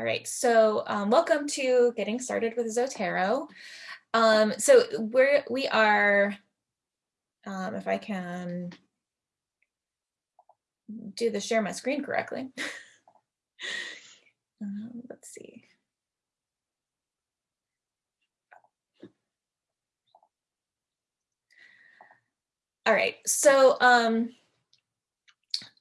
All right, so um, welcome to Getting Started with Zotero. Um, so we're, we are, um, if I can do the share my screen correctly. um, let's see. All right, so um,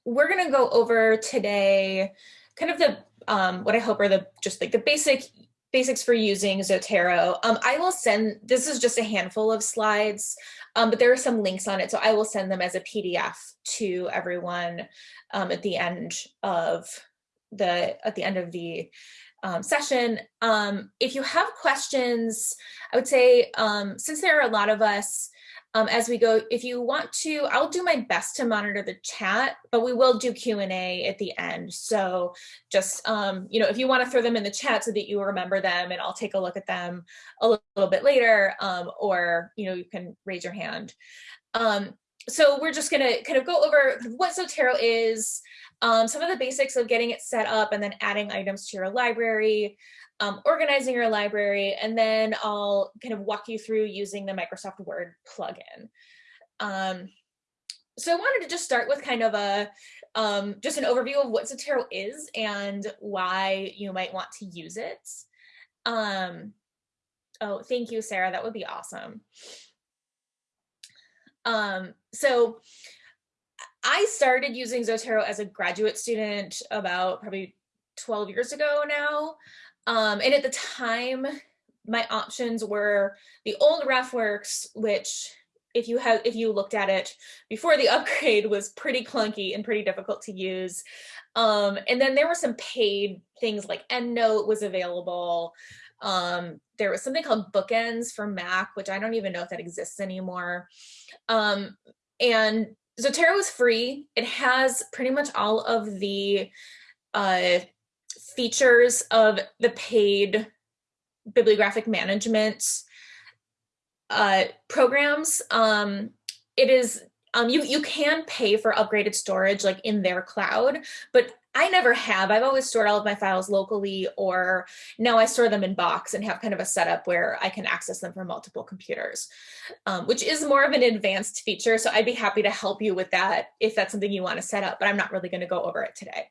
we're gonna go over today kind of the um, what I hope are the just like the basic basics for using Zotero. Um, I will send, this is just a handful of slides, um, but there are some links on it. So I will send them as a PDF to everyone um, at the end of the, at the end of the um, session. Um, if you have questions, I would say, um, since there are a lot of us, um, as we go. If you want to, I'll do my best to monitor the chat, but we will do Q&A at the end. So just, um, you know, if you want to throw them in the chat so that you remember them and I'll take a look at them a little, bit later, um, or, you know, you can raise your hand. Um, so we're just going to kind of go over what Zotero is, um, some of the basics of getting it set up and then adding items to your library, um, organizing your library, and then I'll kind of walk you through using the Microsoft Word plugin. Um, so I wanted to just start with kind of a um, just an overview of what Zotero is and why you might want to use it. Um, oh, thank you, Sarah. That would be awesome. Um, so I started using Zotero as a graduate student about probably 12 years ago now. Um, and at the time, my options were the old RefWorks, which if you have if you looked at it before the upgrade was pretty clunky and pretty difficult to use. Um, and then there were some paid things like EndNote was available. Um, there was something called Bookends for Mac, which I don't even know if that exists anymore. Um, and Zotero is free. It has pretty much all of the uh, features of the paid bibliographic management uh, programs. Um, it is um, you you can pay for upgraded storage like in their cloud, but I never have. I've always stored all of my files locally, or now I store them in Box and have kind of a setup where I can access them from multiple computers, um, which is more of an advanced feature. So I'd be happy to help you with that if that's something you want to set up, but I'm not really going to go over it today.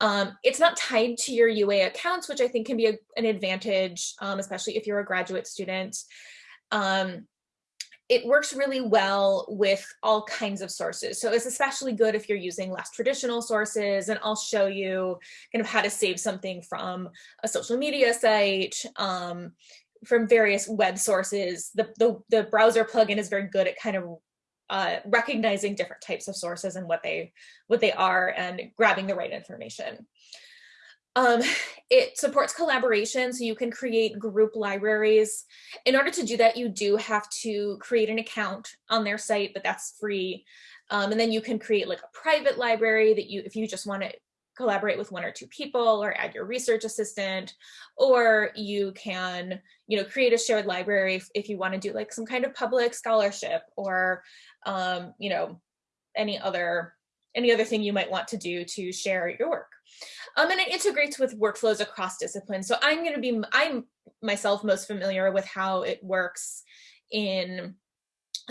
Um, it's not tied to your UA accounts, which I think can be a, an advantage, um, especially if you're a graduate student. Um, it works really well with all kinds of sources. So it's especially good if you're using less traditional sources and I'll show you kind of how to save something from a social media site, um, from various web sources. The, the, the browser plugin is very good at kind of uh, recognizing different types of sources and what they what they are and grabbing the right information. Um, it supports collaboration, so you can create group libraries. In order to do that, you do have to create an account on their site, but that's free. Um, and then you can create like a private library that you, if you just want to collaborate with one or two people or add your research assistant, or you can, you know, create a shared library if, if you want to do like some kind of public scholarship or, um, you know, any other any other thing you might want to do to share your work. Um, and it integrates with workflows across disciplines. So I'm going to be, I'm myself most familiar with how it works in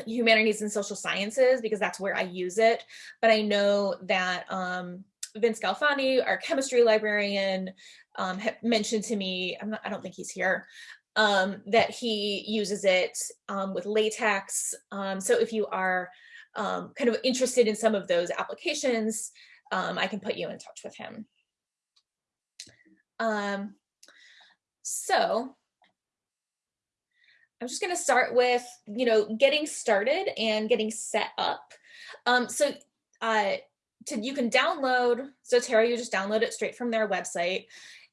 humanities and social sciences because that's where I use it. But I know that um, Vince Galfani, our chemistry librarian, um, mentioned to me, I'm not, I don't think he's here, um, that he uses it um, with latex. Um, so if you are um, kind of interested in some of those applications, um, I can put you in touch with him. so I'm just going to start with, you know, getting started and getting set up. Um, so uh, to, you can download Zotero, you just download it straight from their website.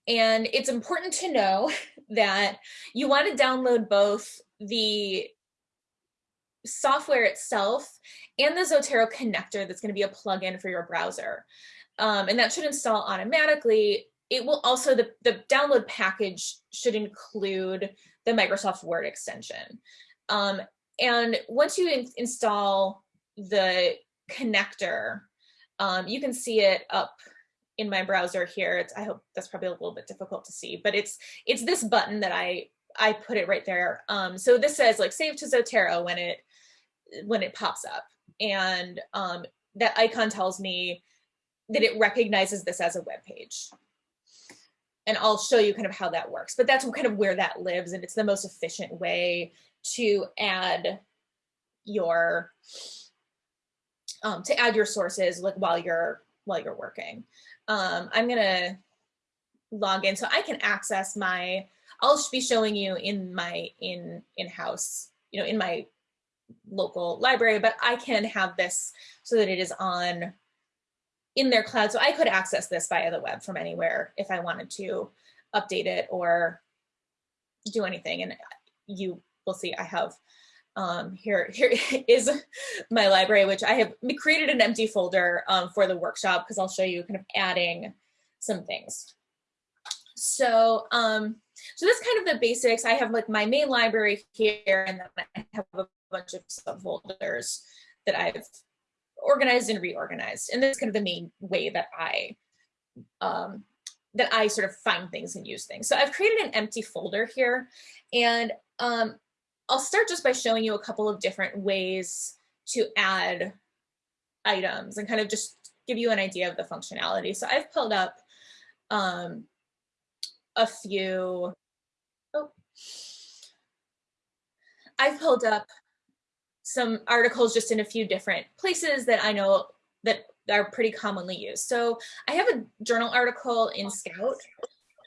And it's important to know that you want to download both the software itself and the Zotero connector that's going to be a plugin for your browser. Um, and that should install automatically. It will also, the, the download package should include the Microsoft Word extension. Um, and once you in install the connector um, you can see it up in my browser here. It's, I hope that's probably a little bit difficult to see, but it's it's this button that I I put it right there. Um, so this says like save to Zotero when it when it pops up, and um, that icon tells me that it recognizes this as a web page. And I'll show you kind of how that works, but that's kind of where that lives, and it's the most efficient way to add your um, to add your sources like while you're while you're working. Um, I'm gonna log in so I can access my, I'll be showing you in my in in-house, you know, in my local library, but I can have this so that it is on in their cloud. So I could access this via the web from anywhere if I wanted to update it or do anything. And you will see I have um, here, here is my library, which I have created an empty folder um, for the workshop because I'll show you kind of adding some things. So, um, so that's kind of the basics. I have like my main library here, and then I have a bunch of subfolders that I've organized and reorganized. And that's kind of the main way that I um, that I sort of find things and use things. So I've created an empty folder here, and um, I'll start just by showing you a couple of different ways to add items and kind of just give you an idea of the functionality. So I've pulled up um, a few, oh, I've pulled up some articles just in a few different places that I know that are pretty commonly used. So I have a journal article in Scout.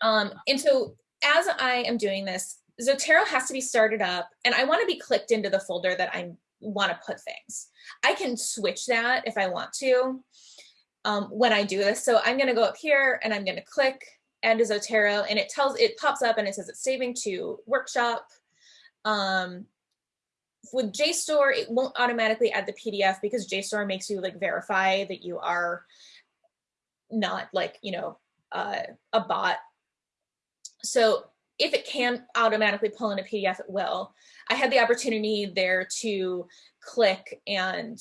Um, and so as I am doing this, Zotero has to be started up and I want to be clicked into the folder that I want to put things. I can switch that if I want to um, when I do this. So I'm going to go up here and I'm going to click add to Zotero and it tells, it pops up and it says it's saving to workshop. Um, with JSTOR, it won't automatically add the PDF because JSTOR makes you like verify that you are not like, you know, uh, a bot. So if it can automatically pull in a PDF, it will. I had the opportunity there to click and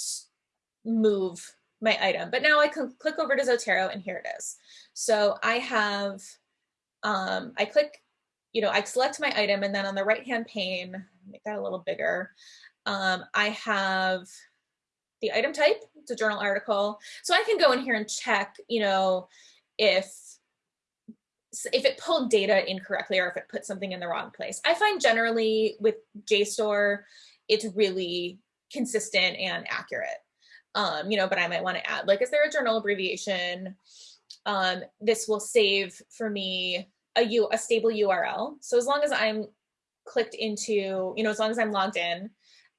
move my item, but now I can click over to Zotero and here it is. So I have, um, I click, you know, I select my item and then on the right-hand pane, make that a little bigger, um, I have the item type, it's a journal article. So I can go in here and check, you know, if if it pulled data incorrectly or if it put something in the wrong place. I find generally with JSTOR, it's really consistent and accurate. Um, you know, but I might want to add, like, is there a journal abbreviation? Um, this will save for me a, U, a stable URL. So as long as I'm clicked into, you know, as long as I'm logged in,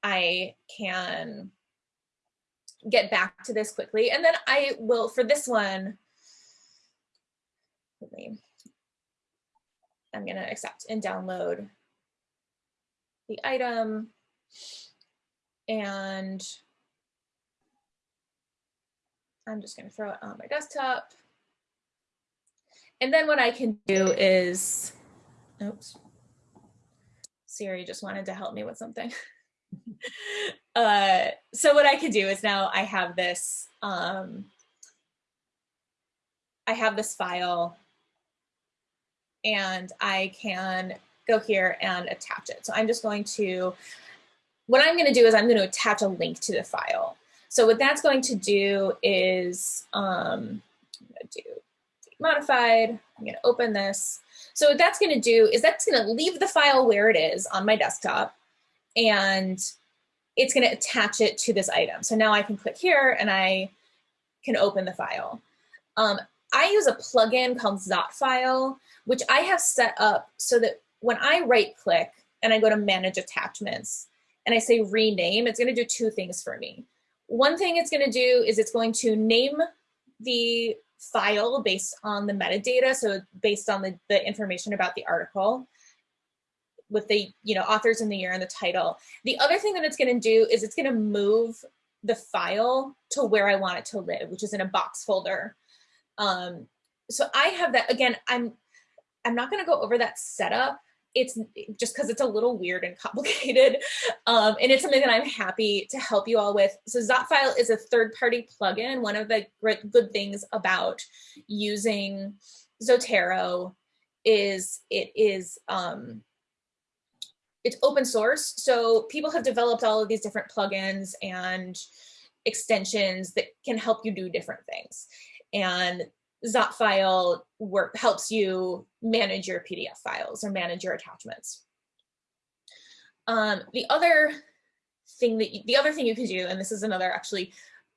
I can get back to this quickly. And then I will, for this one, I'm going to accept and download the item and I'm just going to throw it on my desktop. And then what I can do is, oops, Siri just wanted to help me with something. uh, so what I can do is now I have this, um, I have this file and I can go here and attach it. So I'm just going to, what I'm gonna do is I'm gonna attach a link to the file. So what that's going to do is, um, I'm gonna do modified, I'm gonna open this. So what that's gonna do is that's gonna leave the file where it is on my desktop and it's gonna attach it to this item. So now I can click here and I can open the file. Um, I use a plugin called Zotfile, which I have set up so that when I right click and I go to manage attachments and I say rename, it's gonna do two things for me. One thing it's gonna do is it's going to name the file based on the metadata, so based on the, the information about the article with the you know authors in the year and the title. The other thing that it's gonna do is it's gonna move the file to where I want it to live, which is in a box folder. Um, so I have that, again, I'm, I'm not gonna go over that setup it's just because it's a little weird and complicated. Um, and it's something that I'm happy to help you all with. So Zotfile is a third-party plugin. One of the great, good things about using Zotero is it is um, it's open source. So people have developed all of these different plugins and extensions that can help you do different things. And Zotfile work helps you manage your PDF files or manage your attachments. Um, the other thing that you, the other thing you can do, and this is another actually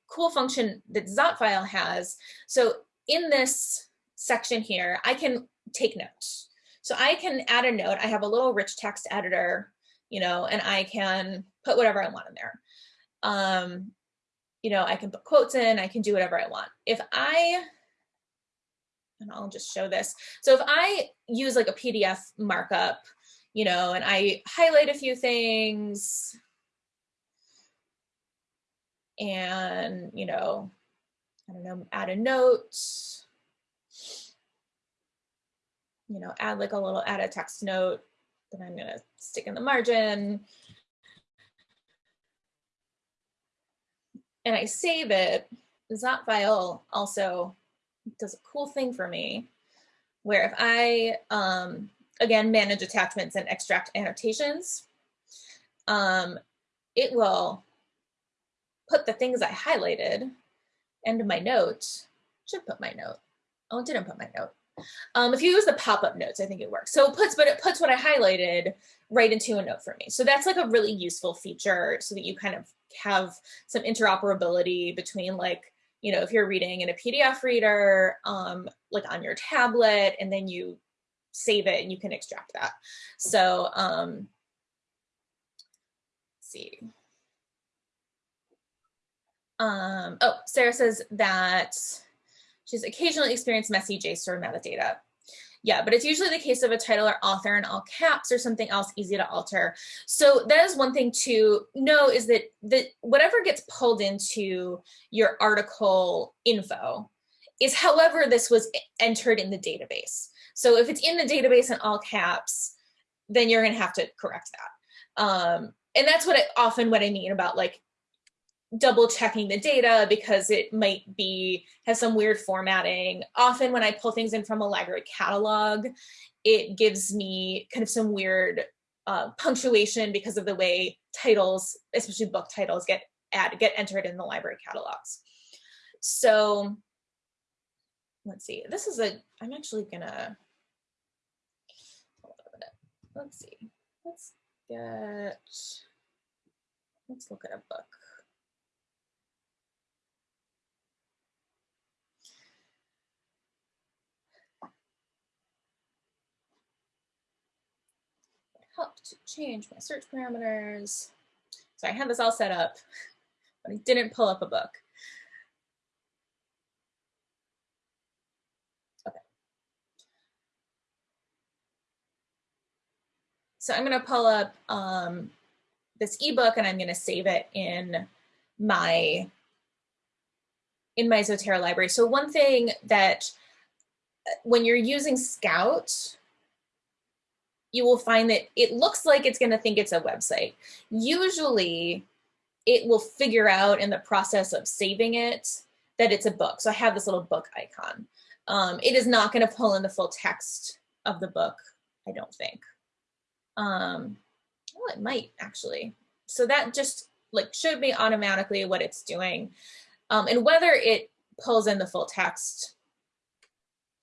cool function that Zotfile has. So in this section here, I can take notes. So I can add a note. I have a little rich text editor, you know, and I can put whatever I want in there. Um, you know, I can put quotes in, I can do whatever I want. If I, and I'll just show this. So if I use like a PDF markup, you know, and I highlight a few things and, you know, I don't know, add a note, you know, add like a little, add a text note that I'm gonna stick in the margin. And I save it, Zotfile also does a cool thing for me where if I, um, again, manage attachments and extract annotations, um, it will put the things I highlighted into my note, should put my note. Oh, it didn't put my note. Um, if you use the pop-up notes, I think it works. So it puts, but it puts what I highlighted right into a note for me. So that's like a really useful feature so that you kind of have some interoperability between like, you know, if you're reading in a PDF reader, um, like on your tablet, and then you save it and you can extract that. So, um, see. Um, oh, Sarah says that Occasionally experienced messy JSTOR metadata. Yeah, but it's usually the case of a title or author in all caps or something else easy to alter. So that is one thing to know is that, that whatever gets pulled into your article info is however this was entered in the database. So if it's in the database in all caps, then you're gonna have to correct that. Um, and that's what I, often what I mean about like double checking the data because it might be have some weird formatting. Often when I pull things in from a library catalog, it gives me kind of some weird uh, punctuation because of the way titles, especially book titles, get add get entered in the library catalogs. So let's see. This is a. I'm actually gonna. Let's see. Let's get. Let's look at a book. Help to change my search parameters. So I had this all set up, but I didn't pull up a book. Okay. So I'm going to pull up um, this ebook and I'm going to save it in my in my Zotero library. So one thing that uh, when you're using Scout, you will find that it looks like it's going to think it's a website. Usually it will figure out in the process of saving it that it's a book. So I have this little book icon. Um, it is not going to pull in the full text of the book, I don't think. Um, well, it might actually. So that just like showed me automatically what it's doing. Um, and whether it pulls in the full text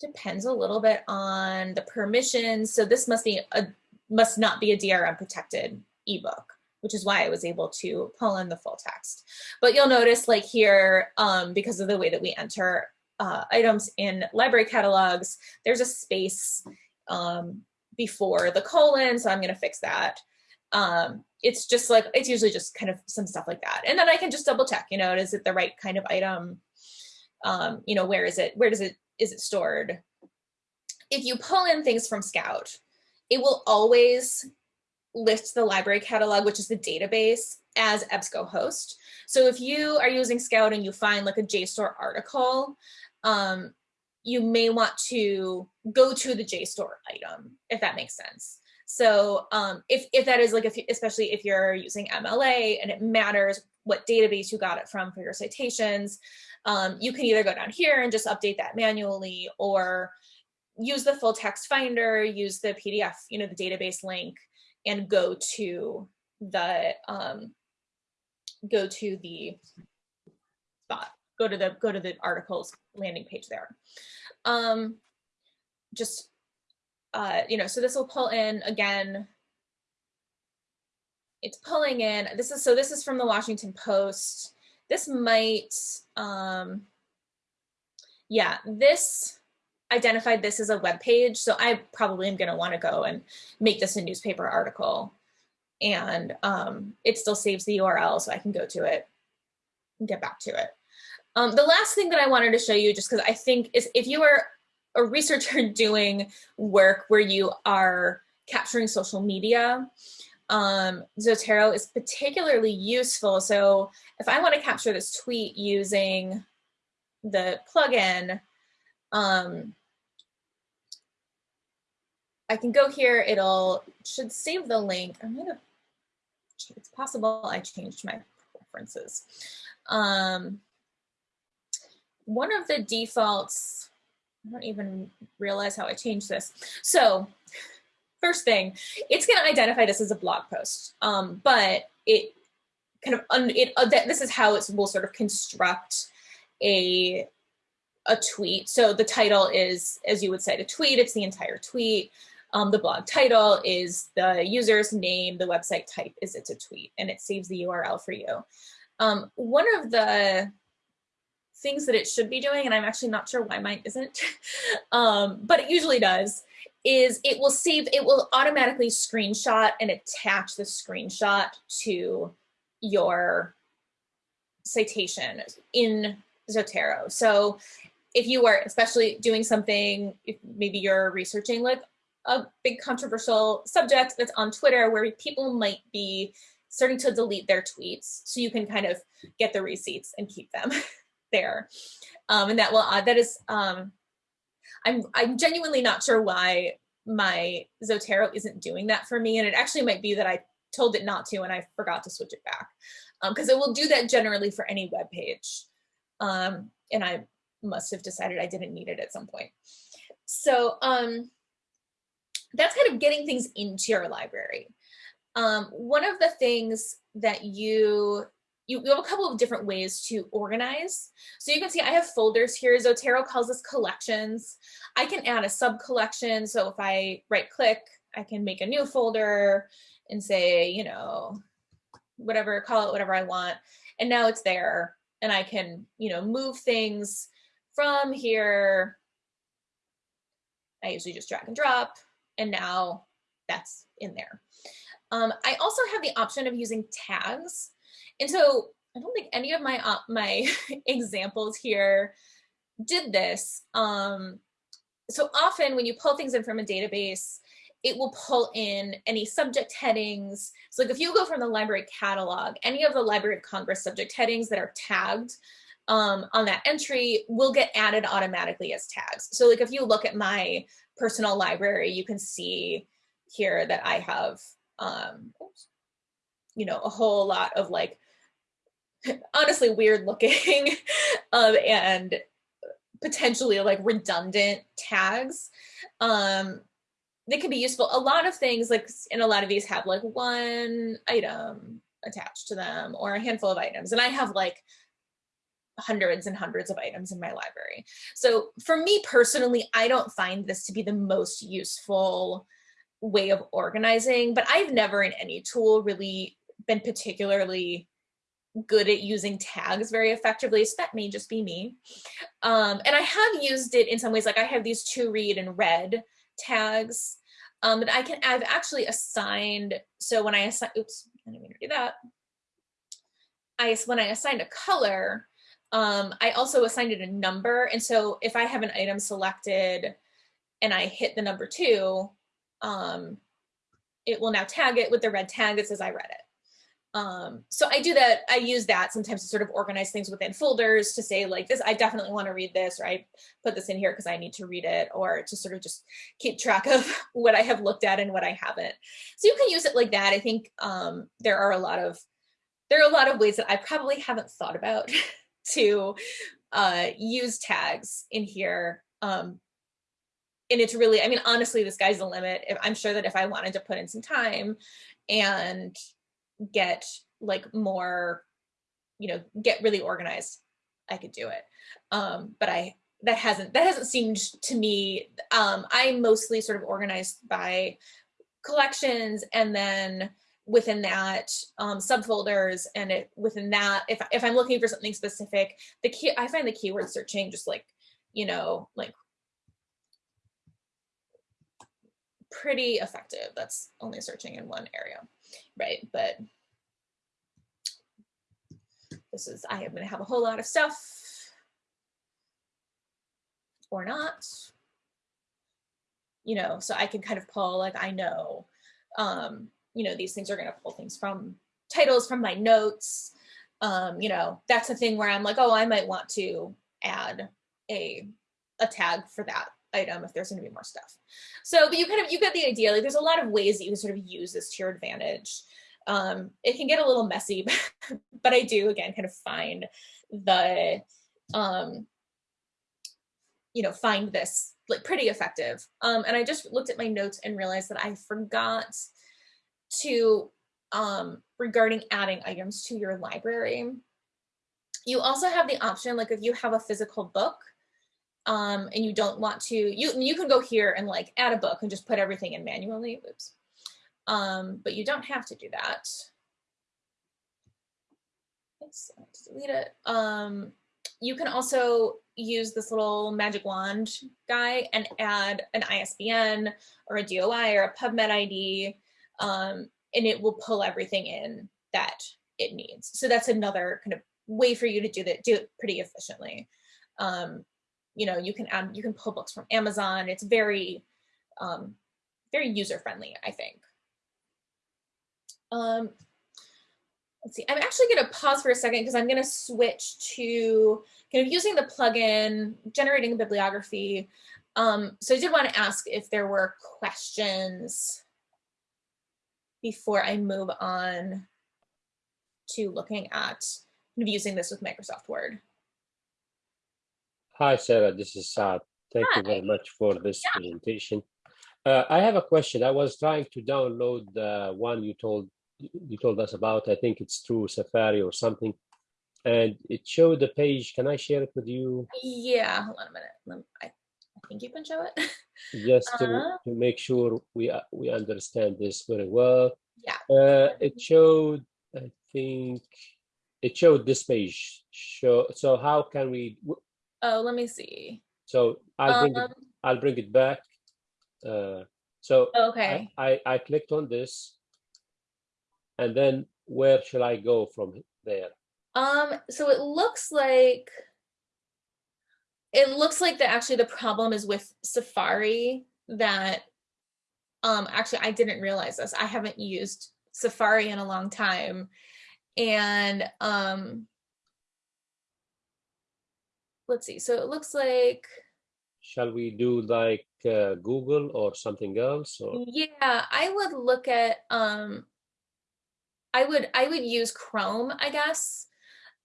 depends a little bit on the permissions. So this must be a must not be a DRM protected ebook, which is why I was able to pull in the full text. But you'll notice like here, um, because of the way that we enter uh, items in library catalogs, there's a space um, before the colon, so I'm gonna fix that. Um, it's just like, it's usually just kind of some stuff like that. And then I can just double check, you know, is it the right kind of item? Um, you know, where is it, where does it is it stored? If you pull in things from Scout, it will always list the library catalog, which is the database, as EBSCOhost. So if you are using Scout and you find like a JSTOR article, um, you may want to go to the JSTOR item, if that makes sense. So um, if, if that is like, if, especially if you're using MLA and it matters what database you got it from for your citations, um, you can either go down here and just update that manually or use the full text finder, use the PDF, you know, the database link and go to the, um, go to the spot, go to the, go to the articles landing page there. Um, just, uh, you know, so this will pull in again, it's pulling in, this is, so this is from the Washington Post. This might, um, yeah, this identified this as a web page. So I probably am gonna wanna go and make this a newspaper article. And um, it still saves the URL so I can go to it and get back to it. Um, the last thing that I wanted to show you, just because I think is if you are a researcher doing work where you are capturing social media, um, Zotero is particularly useful. So if I want to capture this tweet using the plugin, um, I can go here, it'll should save the link. I'm gonna, it's possible I changed my preferences. Um, one of the defaults, I don't even realize how I changed this. So first thing, it's gonna identify this as a blog post, um, but it kind of, it, uh, this is how it will sort of construct a, a tweet. So the title is, as you would say, a tweet, it's the entire tweet. Um, the blog title is the user's name, the website type is it's a tweet, and it saves the URL for you. Um, one of the things that it should be doing, and I'm actually not sure why mine isn't, um, but it usually does, is it will save, it will automatically screenshot and attach the screenshot to your citation in Zotero. So if you are especially doing something, maybe you're researching like a big controversial subject that's on Twitter where people might be starting to delete their tweets so you can kind of get the receipts and keep them there. Um, and that will, uh, that is, um, I'm, I'm genuinely not sure why my Zotero isn't doing that for me. And it actually might be that I told it not to and I forgot to switch it back because um, it will do that generally for any web page. Um, and I must have decided I didn't need it at some point. So um, that's kind of getting things into your library. Um, one of the things that you you, you have a couple of different ways to organize. So you can see I have folders here. Zotero calls this collections. I can add a sub collection. So if I right click, I can make a new folder and say, you know, whatever, call it whatever I want. And now it's there and I can, you know, move things from here. I usually just drag and drop and now that's in there. Um, I also have the option of using tags. And so I don't think any of my uh, my examples here did this. Um, so often when you pull things in from a database, it will pull in any subject headings. So like if you go from the library catalog, any of the Library of Congress subject headings that are tagged um, on that entry will get added automatically as tags. So like if you look at my personal library, you can see here that I have, um, you know, a whole lot of like honestly weird looking um, and potentially like redundant tags. Um, they can be useful. A lot of things like, and a lot of these have like one item attached to them or a handful of items. And I have like hundreds and hundreds of items in my library. So for me personally, I don't find this to be the most useful way of organizing, but I've never in any tool really been particularly good at using tags very effectively. So that may just be me. Um, and I have used it in some ways, like I have these two read and read tags um, that I can, I've actually assigned, so when I assign, oops, I didn't mean to do that. I, when I assigned a color, um, I also assigned it a number. And so if I have an item selected and I hit the number two, um, it will now tag it with the red tag that says I read it. Um, so I do that, I use that sometimes to sort of organize things within folders to say like this, I definitely want to read this, or I put this in here because I need to read it, or to sort of just keep track of what I have looked at and what I haven't. So you can use it like that. I think um, there are a lot of, there are a lot of ways that I probably haven't thought about to uh, use tags in here. Um, and it's really, I mean, honestly, the sky's the limit. I'm sure that if I wanted to put in some time and get like more, you know, get really organized, I could do it. Um, but I, that hasn't, that hasn't seemed to me, um, I'm mostly sort of organized by collections and then within that um, subfolders and it, within that, if, if I'm looking for something specific, the key, I find the keyword searching just like, you know, like pretty effective. That's only searching in one area, right? But this is, I am gonna have a whole lot of stuff or not, you know, so I can kind of pull like, I know, um, you know, these things are gonna pull things from titles from my notes. Um, you know, that's a thing where I'm like, oh, I might want to add a, a tag for that item if there's going to be more stuff. So, but you kind of, you get the idea, like there's a lot of ways that you can sort of use this to your advantage. Um, it can get a little messy, but I do again kind of find the, um, you know, find this like pretty effective. Um, and I just looked at my notes and realized that I forgot to, um, regarding adding items to your library. You also have the option, like if you have a physical book, um, and you don't want to, you, you can go here and like add a book and just put everything in manually, oops. Um, but you don't have to do that. Let's delete it. Um, you can also use this little magic wand guy and add an ISBN or a DOI or a PubMed ID, um, and it will pull everything in that it needs. So that's another kind of way for you to do that, do it pretty efficiently. Um, you know, you can add, you can pull books from Amazon. It's very, um, very user friendly, I think. Um, let's see, I'm actually gonna pause for a second because I'm gonna switch to kind of using the plugin, generating a bibliography. Um, so I did want to ask if there were questions before I move on to looking at kind of using this with Microsoft Word. Hi, Sarah. This is Saad. Thank Hi. you very much for this yeah. presentation. Uh, I have a question. I was trying to download the one you told you told us about. I think it's through Safari or something, and it showed the page. Can I share it with you? Yeah. Hold on a minute. I, I think you can show it. Just to, uh, to make sure we uh, we understand this very well. Yeah. Uh, it showed. I think it showed this page. Show. So how can we? Oh, let me see. So I'll bring um, it, I'll bring it back. Uh, so okay, I, I, I clicked on this, and then where shall I go from there? Um, so it looks like it looks like that actually the problem is with Safari that um actually I didn't realize this. I haven't used Safari in a long time. And um let's see. So it looks like. Shall we do like uh, Google or something else? Or? Yeah, I would look at. Um, I would I would use Chrome, I guess.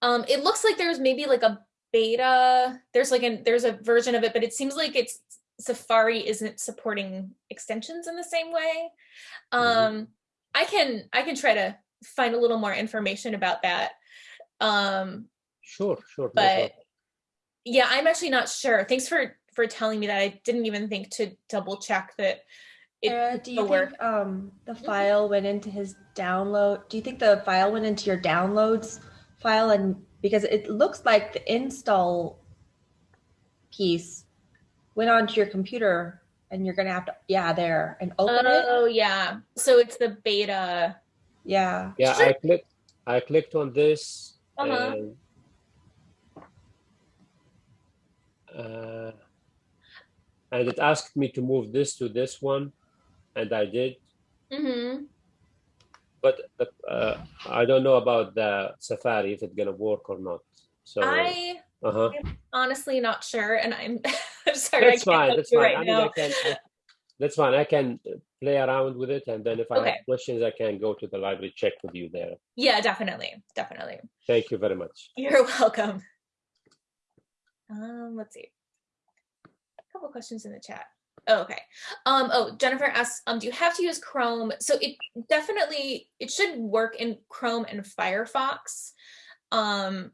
Um, it looks like there's maybe like a beta. There's like a there's a version of it, but it seems like it's Safari isn't supporting extensions in the same way. Mm-hmm. Um, mm -hmm. I can I can try to find a little more information about that. Um, sure, sure. But yeah, I'm actually not sure. Thanks for for telling me that. I didn't even think to double check that it uh, do you work. think um, the mm-hmm. file went into his download? Do you think the file went into your downloads file? And because it looks like the install piece went onto your computer and you're gonna have to yeah there and open oh, it. Oh yeah. So it's the beta. Yeah. Yeah, I clicked I clicked on this uh -huh. and uh, and it asked me to move this to this one, and I did. Mm-hmm. but the, uh, I don't know about the Safari if it's gonna work or not. So I uh-huh. I'm honestly not sure, and I'm, I'm sorry. That's fine. That's fine. Right I mean. I can. I, that's fine. I can play around with it, and then if I okay. have questions, I can go to the library check with you there. Yeah, definitely, definitely. Thank you very much. You're welcome. Um, let's see. A couple questions in the chat. Oh, okay. Um, oh, Jennifer asks, um, do you have to use Chrome? So it definitely, it should work in Chrome and Firefox. Um,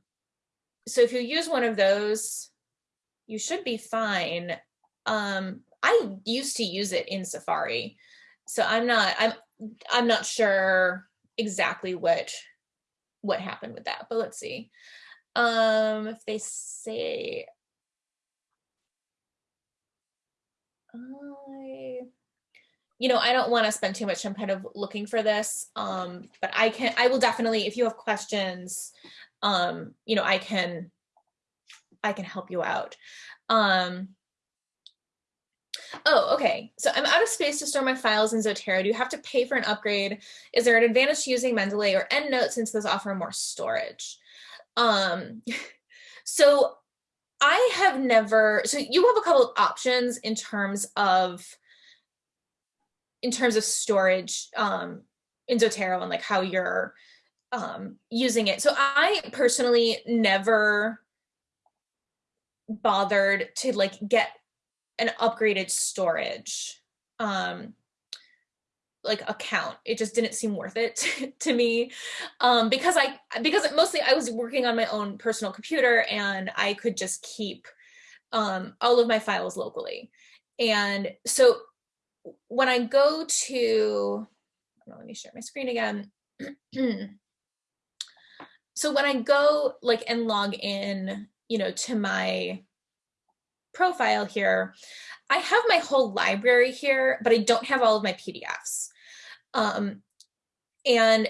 so if you use one of those, you should be fine. Um, I used to use it in Safari, so I'm not I'm I'm not sure exactly what what happened with that, but let's see. Um, if they say I you know, I don't want to spend too much time kind of looking for this. Um, but I can I will definitely if you have questions, um, you know, I can I can help you out. Um, Oh, okay. So I'm out of space to store my files in Zotero. Do you have to pay for an upgrade? Is there an advantage to using Mendeley or EndNote since those offer more storage? Um, so I have never, so you have a couple of options in terms of, in terms of storage um, in Zotero and like how you're um, using it. So I personally never bothered to like get an upgraded storage um like account. It just didn't seem worth it to me um because i because mostly i was working on my own personal computer and i could just keep um all of my files locally. And so when i go to let me share my screen again. So when i go like and log in you know to my profile here, I have my whole library here, but I don't have all of my PDFs. Um, and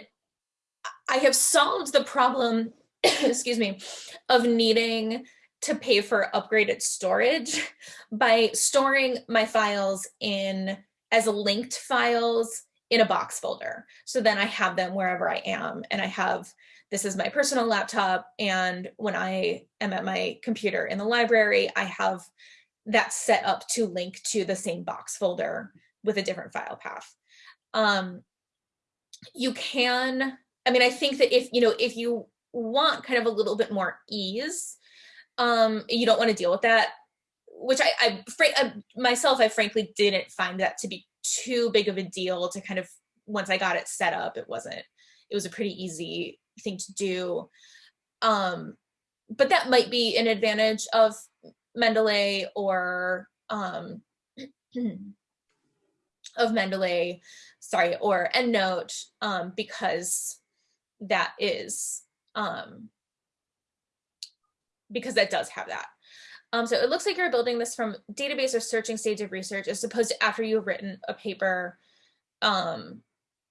I have solved the problem, excuse me, of needing to pay for upgraded storage by storing my files in as linked files in a box folder. So then I have them wherever I am and I have this is my personal laptop. And when I am at my computer in the library, I have that set up to link to the same box folder with a different file path. Um, you can, I mean, I think that if, you know, if you want kind of a little bit more ease, um, you don't want to deal with that, which I, I, I myself, I frankly didn't find that to be too big of a deal to kind of, once I got it set up, it wasn't, it was a pretty easy thing to do. Um, but that might be an advantage of Mendeley or um, of Mendeley, sorry, or EndNote, um, because that is, um, because that does have that. Um, so it looks like you're building this from database or searching stage of research as opposed to after you've written a paper um,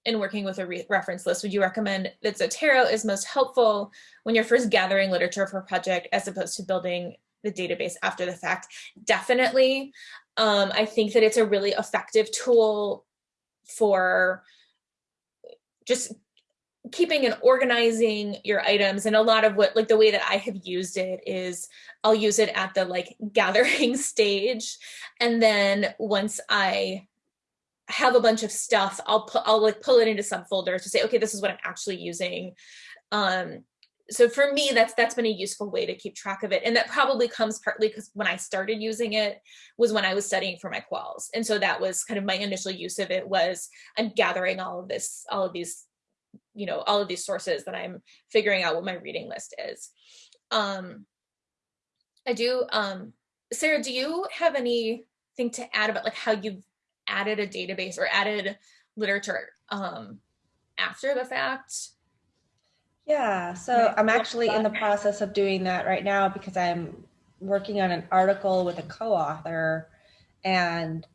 in working with a re reference list, would you recommend that Zotero is most helpful when you're first gathering literature for a project as opposed to building the database after the fact? Definitely. Um, I think that it's a really effective tool for just keeping and organizing your items and a lot of what like the way that I have used it is I'll use it at the like gathering stage and then once I have a bunch of stuff, I'll put, I'll like pull it into subfolders to say, okay, this is what I'm actually using. Um, so for me, that's that's been a useful way to keep track of it. And that probably comes partly because when I started using it was when I was studying for my quals. And so that was kind of my initial use of it was I'm gathering all of this, all of these, you know, all of these sources that I'm figuring out what my reading list is. Um, I do, um, Sarah, do you have anything to add about like how you've added a database or added literature um, after the fact? Yeah, so I'm actually in the process of doing that right now because I'm working on an article with a co-author and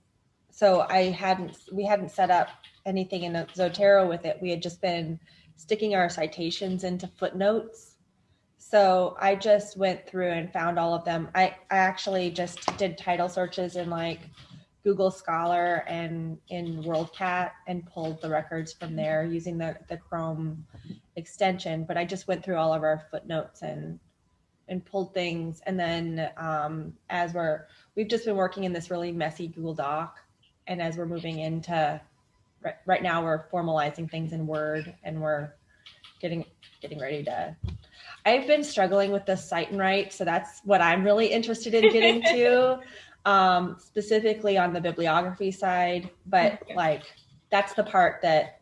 so I hadn't we hadn't set up anything in Zotero with it. We had just been sticking our citations into footnotes. So I just went through and found all of them. I, I actually just did title searches in like Google Scholar and in WorldCat and pulled the records from there using the, the Chrome extension. But I just went through all of our footnotes and and pulled things. And then um, as we're we've just been working in this really messy Google Doc, and as we're moving into right, right now, we're formalizing things in Word, and we're getting getting ready to. I've been struggling with the cite and write, so that's what I'm really interested in getting to, um, specifically on the bibliography side. But like, that's the part that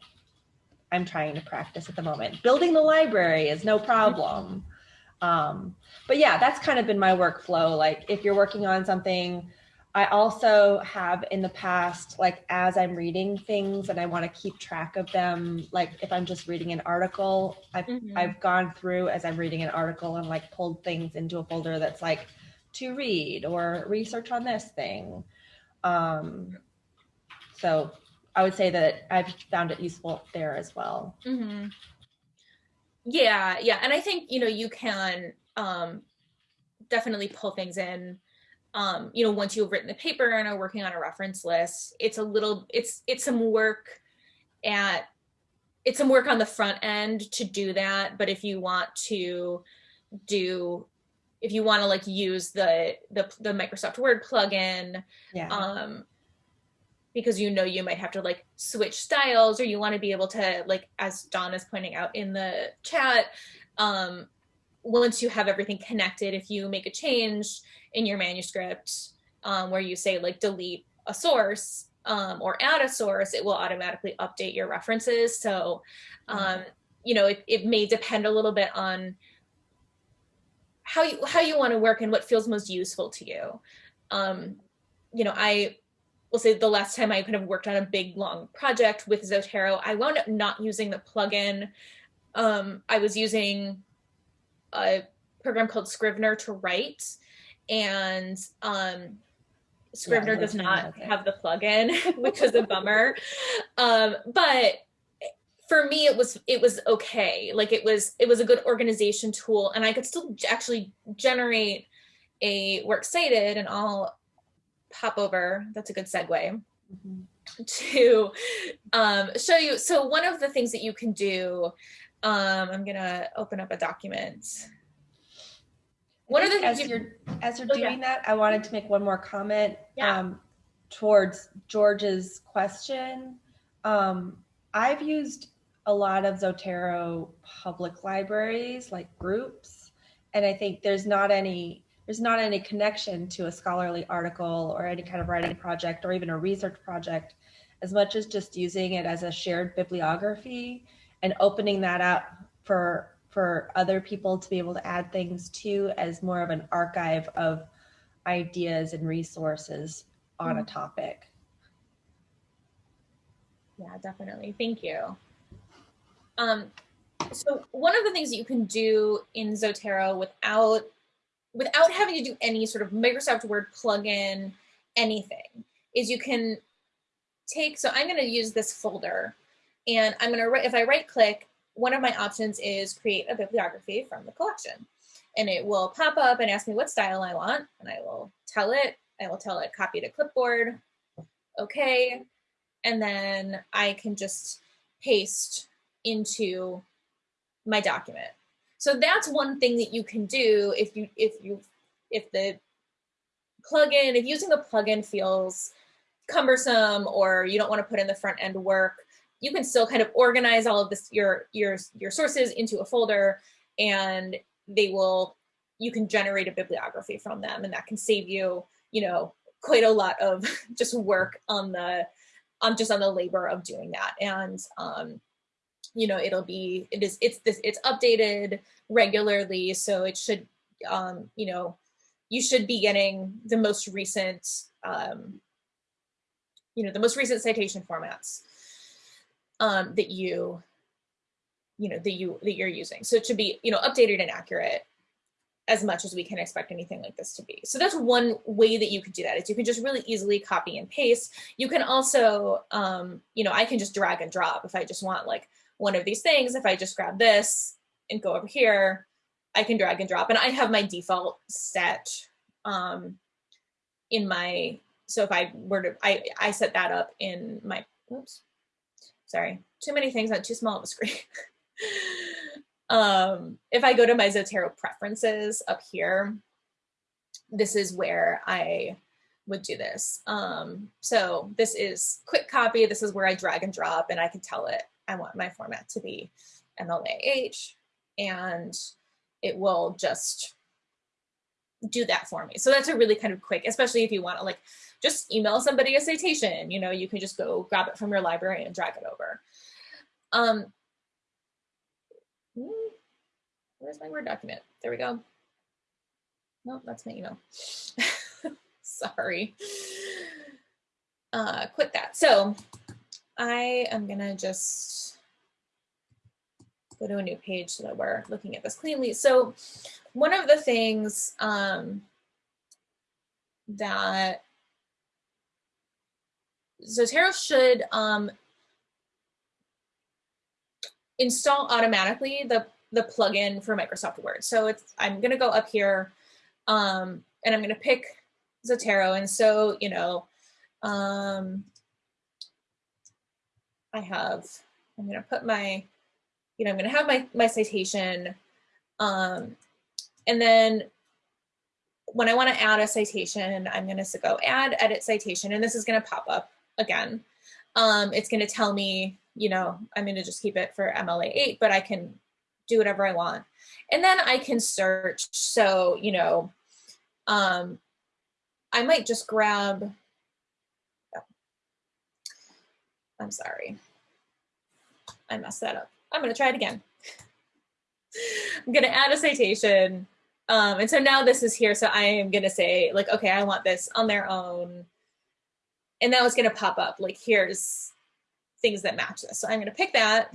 I'm trying to practice at the moment. Building the library is no problem. Um, but yeah, that's kind of been my workflow. Like if you're working on something, I also have in the past, like as I'm reading things and I want to keep track of them, like if I'm just reading an article, I've mm-hmm. I've gone through as I'm reading an article and like pulled things into a folder that's like to read or research on this thing. Um, so I would say that I've found it useful there as well. Mm-hmm. Yeah, yeah, and I think you know you can um, definitely pull things in. Um, you know, once you've written the paper and are working on a reference list, it's a little, it's it's some work at, it's some work on the front end to do that. But if you want to do, if you want to like use the the the Microsoft Word plugin, yeah. um, because you know you might have to like switch styles or you want to be able to like as Dawn is pointing out in the chat um once you have everything connected if you make a change in your manuscript um, where you say like delete a source um, or add a source it will automatically update your references so um, you know it, it may depend a little bit on how you how you want to work and what feels most useful to you um, you know i we'll say the last time I kind of worked on a big long project with Zotero, I wound up not using the plugin. Um, I was using a program called Scrivener to write, and um, Scrivener yeah, does not have the plugin, which is a bummer. Um, but for me, it was it was okay. Like it was it was a good organization tool, and I could still actually generate a works cited, and I'll pop over. That's a good segue. Mm-hmm. To um, show you. So, one of the things that you can do, um, I'm going to open up a document. One of the as you're as you're oh, doing yeah. that, I wanted to make one more comment yeah. um, towards George's question. Um, I've used a lot of Zotero public libraries, like groups, and I think there's not any there's not any connection to a scholarly article or any kind of writing project or even a research project as much as just using it as a shared bibliography and opening that up for for other people to be able to add things to as more of an archive of ideas and resources on a hmm. topic. Yeah, definitely. Thank you. Um, so one of the things that you can do in Zotero without without having to do any sort of Microsoft Word plugin, anything, is you can take, so I'm going to use this folder and I'm going to, if I right click, one of my options is create a bibliography from the collection. And it will pop up and ask me what style I want. And I will tell it, I will tell it copy to clipboard. Okay. And then I can just paste into my document. So that's one thing that you can do if you if you if the plugin if using the plugin feels cumbersome or you don't want to put in the front end work, you can still kind of organize all of this your your your sources into a folder and they will you can generate a bibliography from them and that can save you, you know, quite a lot of just work on the on just on the labor of doing that. And um, you know, it'll be it is it's this it's updated regularly. So it should, um, you know, you should be getting the most recent, um, you know, the most recent citation formats um, that you, you know, that you that you're using. So it should be, you know, updated and accurate as much as we can expect anything like this to be. So that's one way that you could do that is you can just really easily copy and paste. You can also, um, you know, I can just drag and drop if I just want like one of these things. If I just grab this, and go over here, I can drag and drop. And I have my default set um, in my so if I were to, I, I set that up in my, oops, sorry, too many things on too small of a screen. um, if I go to my Zotero preferences up here, this is where I would do this. Um, so this is quick copy. This is where I drag and drop and I can tell it I want my format to be MLA 8 and it will just do that for me. So that's a really kind of quick, especially if you want to like just email somebody a citation, you know, you can just go grab it from your library and drag it over. Um, hmm, where's my Word document? There we go. No, that's my email. Sorry. Uh, quit that. So I am gonna just go to a new page so that we're looking at this cleanly. So one of the things um, that Zotero should um, install automatically the, the plugin for Microsoft Word. So it's, I'm gonna go up here um, and I'm gonna pick Zotero. And so, you know, um, I have, I'm gonna put my, you know, I'm gonna have my, my citation. Um, and then when I wanna add a citation, I'm gonna go add edit citation, and this is gonna pop up again. Um, it's gonna tell me, you know, I'm gonna just keep it for MLA 8, but I can do whatever I want. And then I can search. So, you know, um, I might just grab, oh, I'm sorry. I messed that up. I'm gonna try it again. I'm gonna add a citation. Um, and so now this is here. So I am gonna say like, okay, I want this on their own. And now it's gonna pop up like, here's things that match this. So I'm gonna pick that.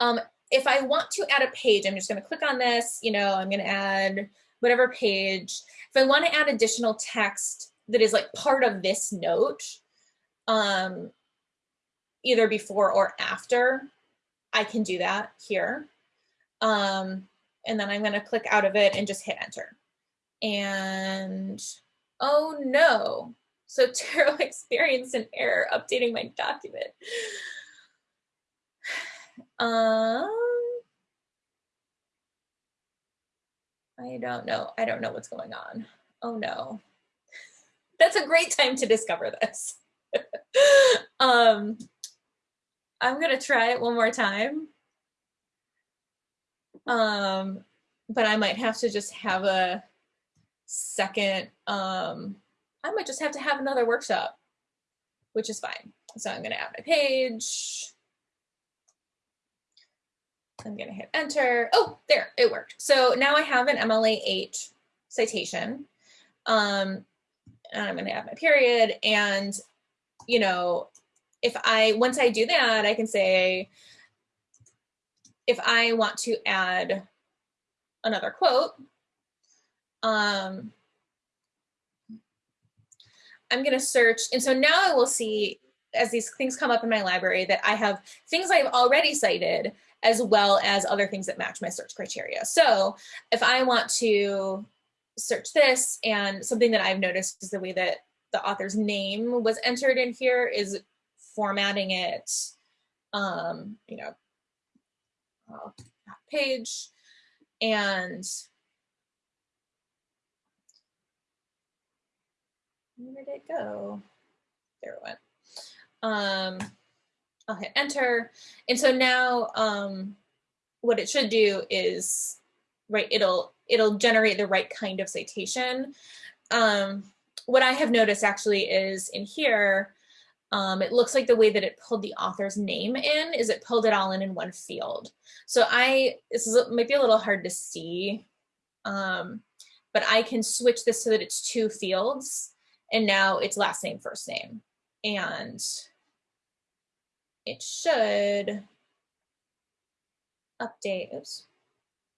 Um, if I want to add a page, I'm just gonna click on this, you know, I'm gonna add whatever page. If I want to add additional text that is like part of this note, um, either before or after, I can do that here. Um, and then I'm going to click out of it and just hit enter. And oh no, so Zotero experienced an error updating my document. Um, I don't know. I don't know what's going on. Oh no. That's a great time to discover this. um, I'm gonna try it one more time. Um, but I might have to just have a second, um, I might just have to have another workshop, which is fine. So I'm gonna add my page. I'm gonna hit enter. Oh, there, it worked. So now I have an MLA 8 citation. Um, and I'm gonna add my period. And, you know, if I, once I do that, I can say, if I want to add another quote, um, I'm gonna search. And so now I will see as these things come up in my library that I have things I've already cited as well as other things that match my search criteria. So if I want to search this and something that I've noticed is the way that the author's name was entered in here is formatting it, um, you know, page and where did it go? There it went. Um, I'll hit enter. And so now um, what it should do is, right, it'll, it'll generate the right kind of citation. Um, what I have noticed actually is in here, um, it looks like the way that it pulled the author's name in is it pulled it all in in one field. So I, this is might be a little hard to see, um, but I can switch this so that it's two fields and now it's last name, first name. And it should update. Oops,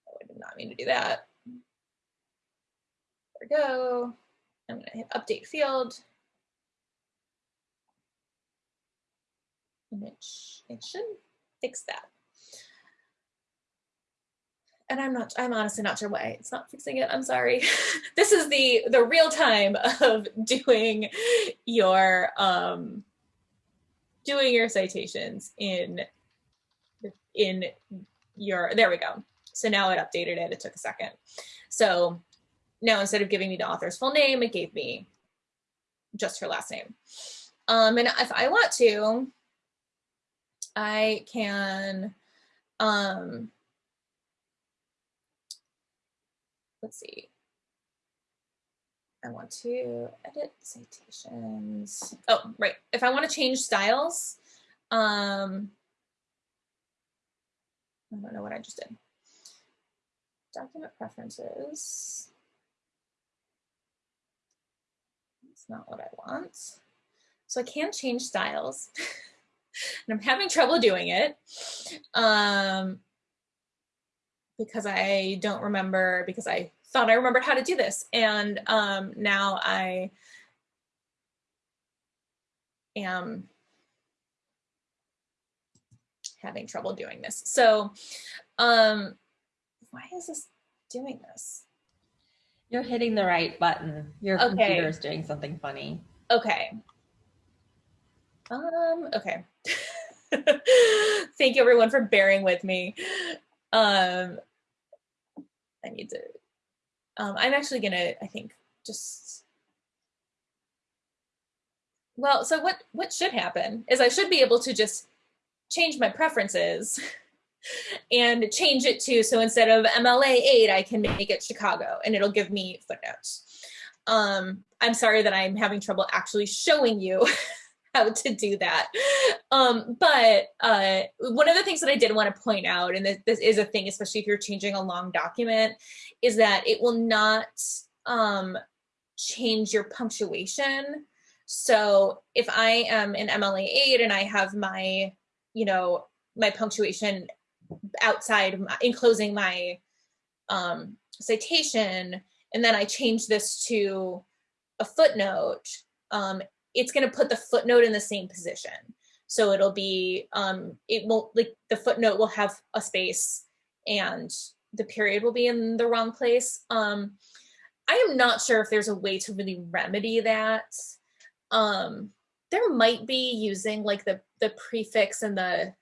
oh, I did not mean to do that. There we go. I'm going to hit update field. And it, sh it should fix that. and I'm not, I'm honestly not sure why it's not fixing it. I'm sorry. this is the, the real time of doing your, um, doing your citations in, in your, there we go. So now it updated it. It took a second. So now instead of giving me the author's full name, it gave me just her last name. Um, and if I want to, I can, um, let's see. I want to edit citations. Oh, right. If I want to change styles, um, I don't know what I just did. Document preferences. Not what I want. So I can change styles. and I'm having trouble doing it. Um, because I don't remember, because I thought I remembered how to do this. And um, now I am having trouble doing this. So um, why is this doing this? You're hitting the right button. Your okay. computer is doing something funny. Okay. Um, okay. Thank you everyone for bearing with me. Um, I need to, um, I'm actually gonna, I think, just, well, so what, what should happen is I should be able to just change my preferences and change it to, so instead of MLA 8, I can make it Chicago and it'll give me footnotes. Um, I'm sorry that I'm having trouble actually showing you how to do that. Um, but uh, one of the things that I did want to point out, and this, this, is a thing, especially if you're changing a long document, is that it will not um, change your punctuation. So if I am in MLA 8 and I have my, you know, my punctuation outside, enclosing my um, citation, and then I change this to a footnote, um, it's going to put the footnote in the same position. So it'll be, um, it won't, like the footnote will have a space and the period will be in the wrong place. Um, I am not sure if there's a way to really remedy that. Um, there might be using like the, the prefix and the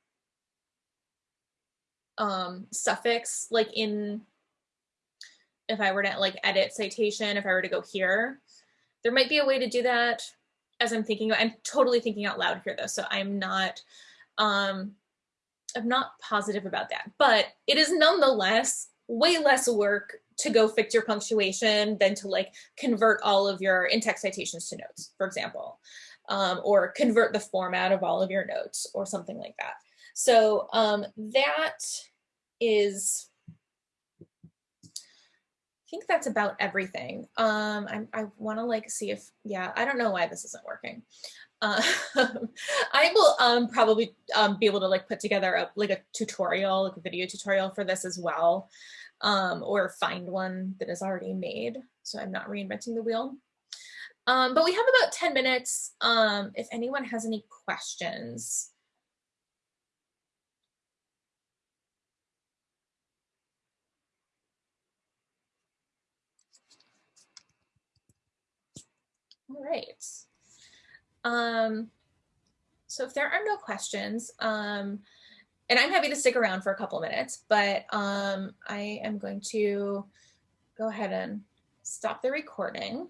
um, suffix like in, if I were to like edit citation, if I were to go here, there might be a way to do that as I'm thinking, I'm totally thinking out loud here though, so I'm not, um, I'm not positive about that, but it is nonetheless way less work to go fix your punctuation than to like convert all of your in-text citations to notes, for example, um, or convert the format of all of your notes or something like that. So um, that is I think that's about everything. Um, I, I want to like see if, yeah, I don't know why this isn't working. Uh, I will um, probably um, be able to like put together a, like a tutorial, like a video tutorial for this as well, um, or find one that is already made. So I'm not reinventing the wheel. Um, but we have about 10 minutes. Um, if anyone has any questions, All right. Um, so if there are no questions, um, and I'm happy to stick around for a couple minutes, but um, I am going to go ahead and stop the recording.